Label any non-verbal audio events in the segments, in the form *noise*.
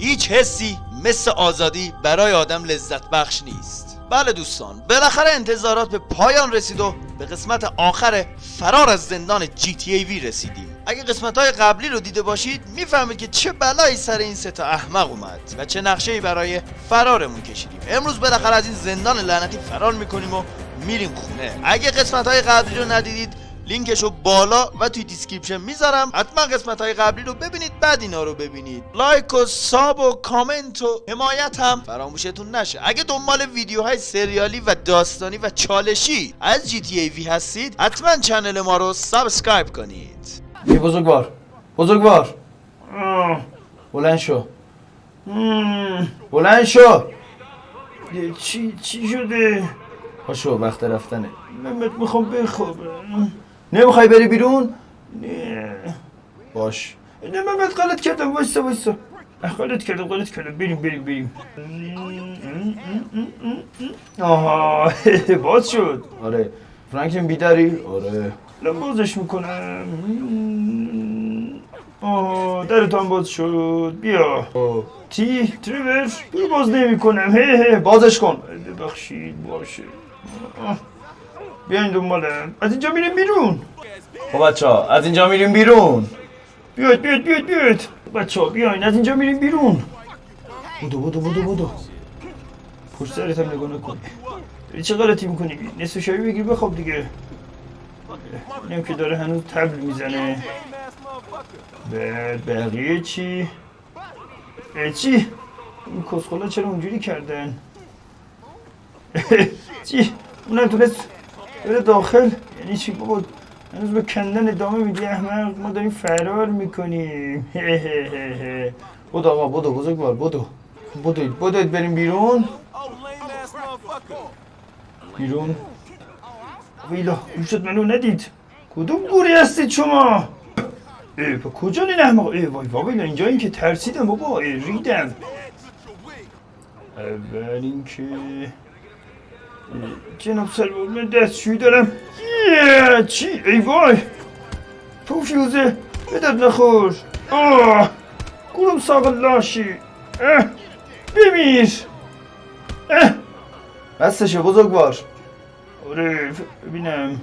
هیچ حسی مثل آزادی برای آدم لذت بخش نیست. بله دوستان بالاخره انتظارات به پایان رسید و به قسمت آخر فرار از زندان GTA V رسیدیم. اگه قسمت های قبلی رو دیده باشید می‌فهمید که چه بلایی سر این سه تا احمق اومد و چه نقشه ای برای فرارمون کشیدیم. امروز بالاخره از این زندان لعنتی فرار می‌کنیم و میریم خونه. اگه قسمت های قبلی رو ندیدید لینکشو بالا و توی description می‌ذارم. حتما قسمت های قبلی رو ببینید بعد اینا رو ببینید. like و sub و کامنت و حمایت هم فراموشتون نشه. اگه دنبال ویدیوهای سریالی و داستانی و چالشی از GTA V هستید حتما channel ما رو subscribe کنید. یه بزرگوار. بزرگوار. بلند شو. بلند شو. چی چی شده؟ پاشو وقت رفتنه. محمد می‌خوام بخوابم. نمی‌خوای بری بیرون؟ نه. باش. نه محمد غلط کردم وایسا وایسا غلط کردم غلط کردم. بریم بریم بریم. آها *laughs* باز شد. آره. فرانکلین بیداری؟ آره. بازش می‌کنم. آه درت هم باز شد. بیا. تی تریور باز نمی کنم هه هه بازش کن. ببخشید باشه. آه. بیاین دنبالم از اینجا میریم بیرون. خب بچه ها از اینجا میریم بیرون. بیاید بیاید بیاید بیاید. بچه ها بیاین از اینجا میریم بیرون. بودو بودو بودو بودو. پشت سرت هم نگاه نکن. داری چه غلطی می‌کنی؟ نصف شایی بگیر بخواب دیگه. اینم که داره هنوز تبل می‌زنه. بعد بقیه چی؟ اه، چی؟ این کسخلا چرا اونجوری کردن؟ *laughs* چی؟ اونم تونست بره داخل. یعنی چی بابا؟ هنوز به کندن ادامه میدی؟ احمق ما داریم فرار می‌کنیم. بودو آقا بودو بزرگوار بودو بودوید بودوید بریم بیرون. بیرون. ویلا گوشت منو ندید. کدوم گوری هستید شما؟ ای با کجا این احمق؟ ای وای وای اینجا این که ترسیدم بابا. ای ریدم. اول اینکه جناب سلوار من دستشویی دارم یه، چی ای وای تو فیوزه بدت نخور آه گروم ساق لاشی اه، بمیر اه بستشه بزرگوار آره ببینم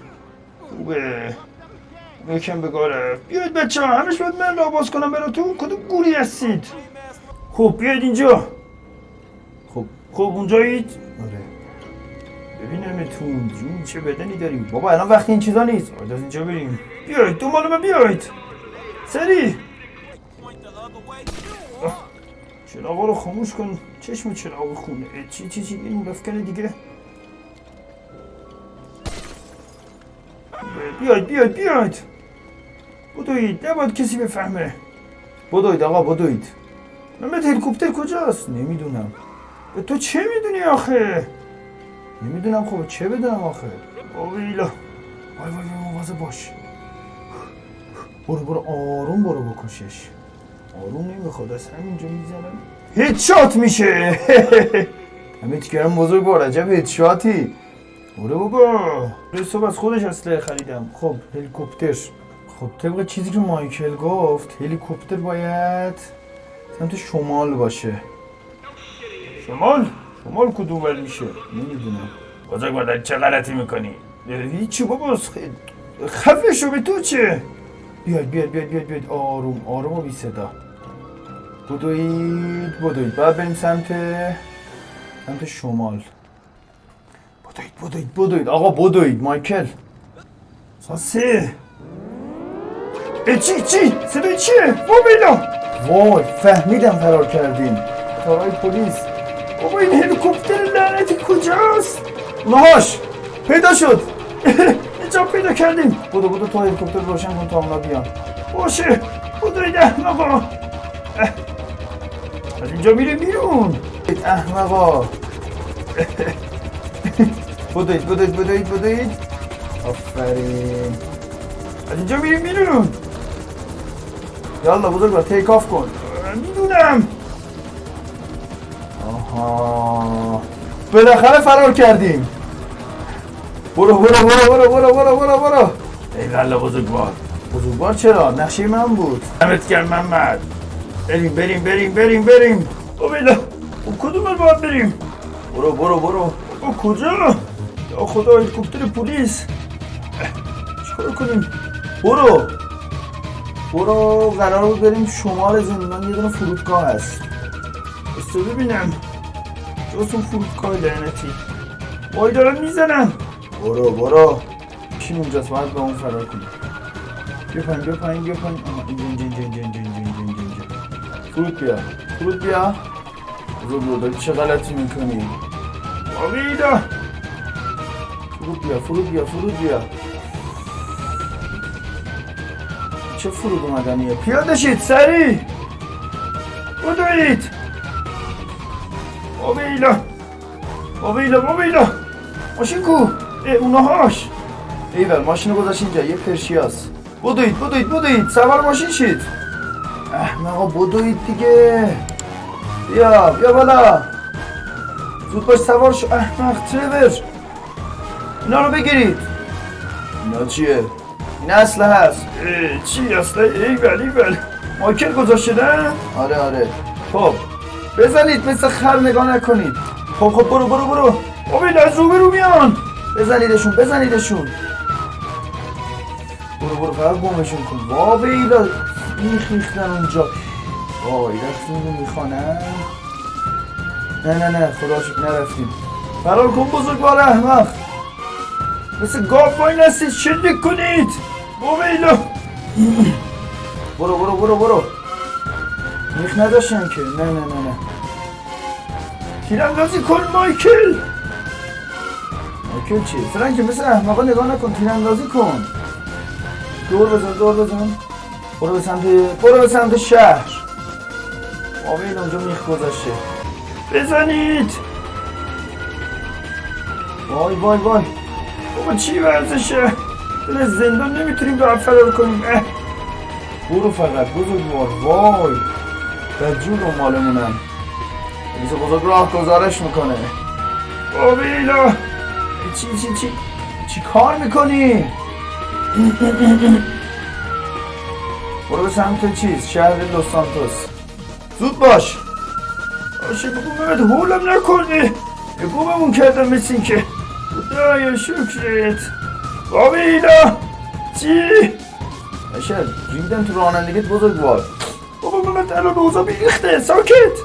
خوبه یکم بگاره بیاید بچه ها همش باید من را باز کنم براتون کدوم گوری هستید خب بیاید اینجا خب خب اونجایید ببینمتون جون چه بدنی داریم؟ بابا الان وقتی این چیزا نیست. باید از اینجا بریم. بیاید دنبال من بیاید سری. چراغا رو خاموش کن. چشم چراغ خونه. چی چی چی؟ این رفکن دیگه. بیاید بیاید بیاید بدوید نباید کسی بفهمه. بودوید آقا بودوید محمد هلیکوپتر کجاست؟ نمی‌دونم. به تو چه می‌دونی آخه؟ نمی‌دونم خب چه بدونم آخه. آویلا وای وای وای مواظب باش. برو برو آروم برو بکشش. آروم نمی‌خواد از همینجا می‌زنم. هیدشات میشه. *laughs* همه کردم بزرگ بار عجب هدشاتی برو بابا. صبح از خودش اسلحه خریدم. خب هلیکوپتر. خب طبق چیزی که مایکل گفت هلیکوپتر باید سمت شمال باشه. شمال؟ شمال کدوم ور میشه؟ نمی‌دونم. بزرگ مادر چه غلطی می‌کنی؟ هیچی بابا خفه شو به تو چه؟ بیاید بیاید بیاید بیاید بیاید. آروم آروم و بی صدا. بدوید بدوید. بعد بریم سمت سمت شمال. بدوید بدوید بدوید. آقا بدوید. مایکل. ساسه اه چی چی؟ صدای چیه؟ بابیلا وای فهمیدم فرار کردیم کارهای پلیس. بابا این هلیکوپتر لعنتی کجاست؟ اونهاش پیدا شد. *laughs* اینجا پیدا کردیم. بودو بودو تو هلیکوپتر روشن کن تا اونا بیان. باشه. خدای احمقا اه. از اینجا میره بیرون. احمقا *laughs* بدوید بدوید بدوید بدوید آفرین. از اینجا میره بیرون. یالا بزرگ تیک آف کن. می‌دونم. بالاخره فرار کردیم. برو برو برو برو برو برو برو برو. ای والله بزرگوار. بزرگوار چرا؟ نقشه من بود. دمت گرم محمد. بریم بریم بریم بریم بریم. اومیلا او کدوم باید بریم؟ برو برو برو. او کجا؟ یا خدا هلیکوپتر پلیس. چیکار کنیم؟ برو. برو قرار بود بریم شمال زندان. یه دونه فرودگاه هست. بسته ببینم. اون فرودگاه لعنتی وای دارن می‌زنن برو برو. کی اونجاست باید به اون فرار کنیم. بیا پایین بیا پایین بیا پایین. اینجا اینجا اینجا اینجا اینجا اینجا اینجا اینجا فرود بیا. فرود بیا. بزرگ رو داری چه غلطی می‌کنی؟ آویدا فرود بیا فرود بیا فرود بیا. چه فرود اومدنیه؟ پیاده شید سری. بدوید. آویلا آویلا آویلا ماشین کو اونهاش ایول ماشین رو گذاشت اینجا یه پرشیاس بدوید بدوید بدوید سوار ماشین شید احمقا بدوید دیگه بیا بیا بالا زود باش سوار شو احمق ترور اینا رو بگیرید اینا چیه؟ این اسلحه هست چی اصلا ایول ایول مایکل گذاشته نه آره آره خب بزنید مثل خر نگاه نکنید. خب خب برو برو برو. آویلا از روبرو میان. بزنیدشون بزنیدشون. برو برو فقط گمشون کن. وا بیلا میخ ریختن اونجا. وای رفتیم رو می‌خوانن. نه نه نه خدا شکر نرفتیم. فرار کن بزرگوار احمق. مثل گاف وای نستید شلیک کنید. آویلا برو برو برو برو. میخ نداشتن که. نه نه نه نه. تیراندازی کن مایکل! مایکل چیه؟ فرانک مثل احمقا نگاه نکن تیراندازی کن. دور بزن دور بزن. برو به سمت برو به سمت شهر. آبیل اونجا میخ گذاشته. بزنید! وای وای وای. بابا چی ورزشه؟ دل زندان نمی‌تونیم راه فرار کنیم. برو فقط بزرگوار. وای. بدجور رو مالمونن ریز بزرگ راه گزارش می‌کنه. آویلا چی چی چی چی کار می‌کنی؟ برو به سمت چیز شهر لوس سانتوس. زود باش! باشه بگو مهد هولم نکنه یه گوممون کردم مثل این که خدایا شکرت. آویلا چی؟ اشل ریدن تو رانندگیت بزرگوار. من الان اوضاع بیریخته. ساکت!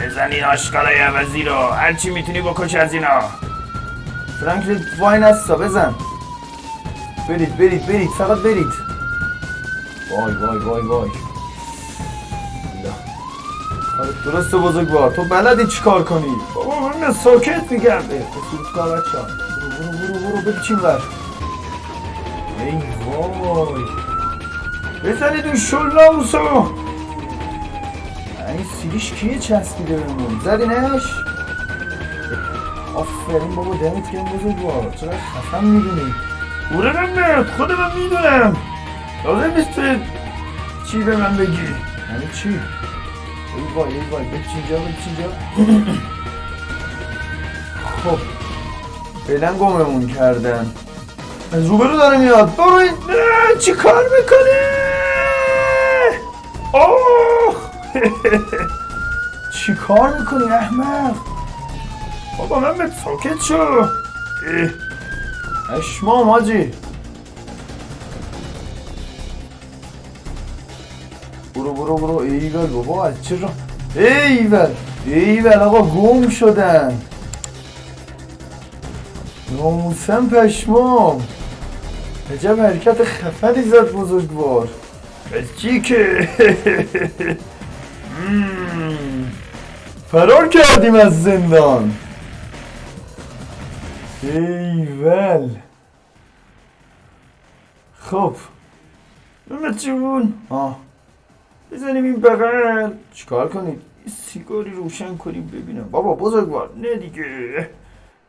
بزن این آشکالای عوضی رو. هرچی می‌تونی بکش از اینا. فرانکلین وای نستا بزن. برید برید برید. فقط برید. وای وای وای وای. آره، درسته بزرگوار. تو بلدی چیکار کنی؟ بابا من ساکت میگم. فرودگاه بچه برو برو برو برو بگی چین ور ای وای. بزنید اون شلاموسو این سیریش کیه چسبیده بهمون زدینش؟ آفرین بابا دمت گرم بزرگوار. چقدر خفن می‌دونی میاد خود من می‌دونم. لازم نیست تو چی به من بگی؟ یعنی چی؟ ای وای ای وای بچ اینجا بچ اینجا خب فعلا گممون کردن. از روبرو داره میاد. برو چی کار می‌کنه آه چی کار می‌کنی احمق بابا من به ساکت شو. اشمام حاجی. برو برو برو. ایول بابا از چه را ایول ایول آقا گم شدن. ناموسم پشمام. عجب حرکت خفنی زد بزرگوار. از چی که مم. فرار کردیم از زندان. ایول خب. محمد جون. آه. بزنیم این بغل. چیکار کنید یه سیگاری روشن کنیم ببینم. بابا بزرگوار. نه دیگه.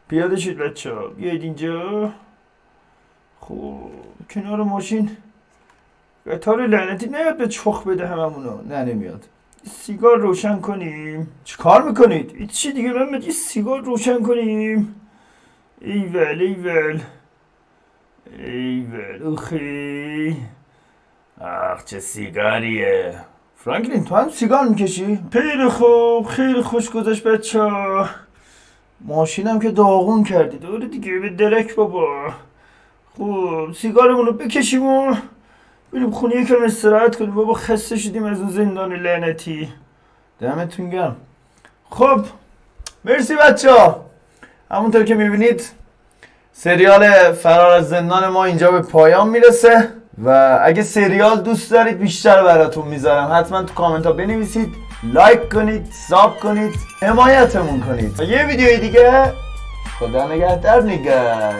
پیاده شد بچه ها بیاید اینجا. خب کنار ماشین. قطار لعنتی نیاد به چخ بده هممونو. نه نمیاد. سیگار روشن کنیم. چیکار می‌کنید؟ چی دیگه؟ من یه سیگار روشن کنیم. ایول ایول ایول اخی آخ چه سیگاریه. فرانکلین تو هم سیگار می‌کشی؟ خیلی خوب خیلی خوش گذشت بچه ماشینم که داغون کردی دوره دیگه به درک بابا. خوب سیگارمون رو بکشیم و بریم خونه یکم استراحت کنیم. بابا خسته شدیم از اون زندان لعنتی. دمتون گرم. خب مرسی بچه ها همونطور که می‌بینید سریال فرار از زندان ما اینجا به پایان می‌رسه و اگه سریال دوست دارید بیشتر براتون می‌ذارم. حتما تو کامنت ها بنویسید لایک کنید ساب کنید حمایتمون کنید. و یه ویدیوی دیگه. خدا نگهدار نگه